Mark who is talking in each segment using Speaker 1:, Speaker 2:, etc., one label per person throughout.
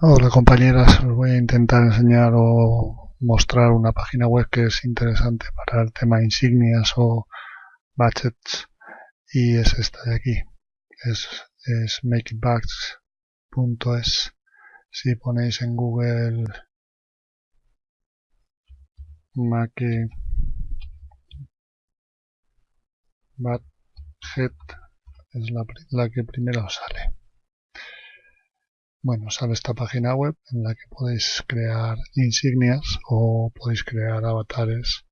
Speaker 1: Hola compañeras, os voy a intentar enseñar o mostrar una página web que es interesante para el tema insignias o budgets. Y es esta de aquí, es, es si ponéis en Google make budget es la, la que primero sale bueno, sale esta página web en la que podéis crear insignias o podéis crear avatares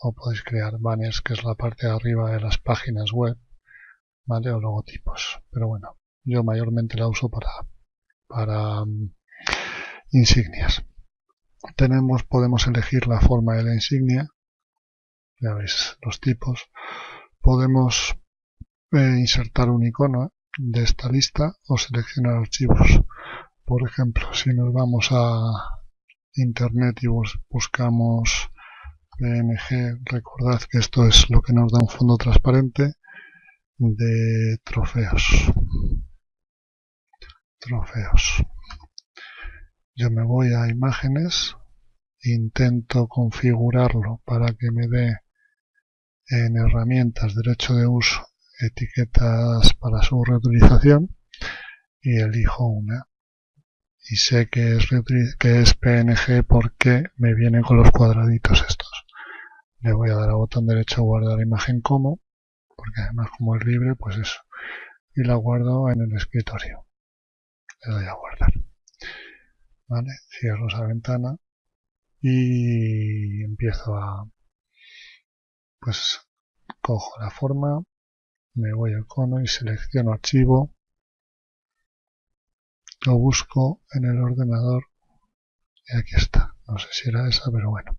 Speaker 1: o podéis crear banners, que es la parte de arriba de las páginas web, ¿vale? O logotipos. Pero bueno, yo mayormente la uso para, para um, insignias. Tenemos, podemos elegir la forma de la insignia, ya veis los tipos. Podemos eh, insertar un icono de esta lista o seleccionar archivos. Por ejemplo, si nos vamos a internet y buscamos PNG, recordad que esto es lo que nos da un fondo transparente de trofeos. Trofeos. Yo me voy a imágenes, intento configurarlo para que me dé en herramientas derecho de uso etiquetas para su reutilización y elijo una. Y sé que es, que es PNG porque me vienen con los cuadraditos estos. Le voy a dar al botón derecho guardar imagen como porque además como es libre pues eso. Y la guardo en el escritorio. Le doy a guardar. Vale cierro esa ventana y empiezo a pues cojo la forma me voy a icono y selecciono archivo. Lo busco en el ordenador y aquí está. No sé si era esa pero bueno.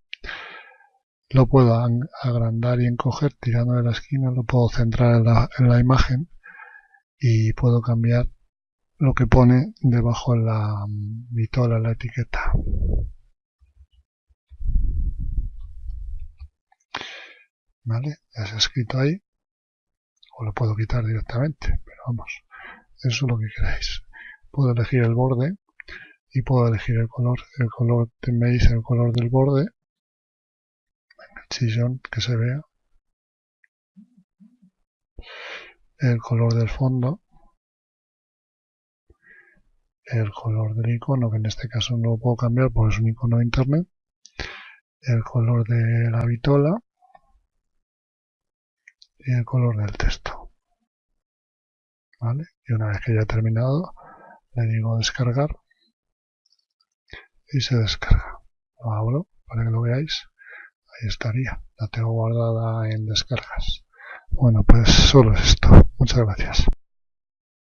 Speaker 1: Lo puedo agrandar y encoger tirando de la esquina. Lo puedo centrar en la, en la imagen y puedo cambiar lo que pone debajo en la vitola, la etiqueta. ¿vale? ya se ha escrito ahí o lo puedo quitar directamente, pero vamos, eso es lo que queráis. Puedo elegir el borde y puedo elegir el color, el color, tenéis el color del borde, el chillón que se vea, el color del fondo, el color del icono, que en este caso no lo puedo cambiar porque es un icono de internet, el color de la vitola, y el color del texto. ¿Vale? Y una vez que ya terminado, le digo descargar y se descarga. Lo abro para que lo veáis. Ahí estaría. La tengo guardada en descargas. Bueno, pues solo es esto. Muchas gracias.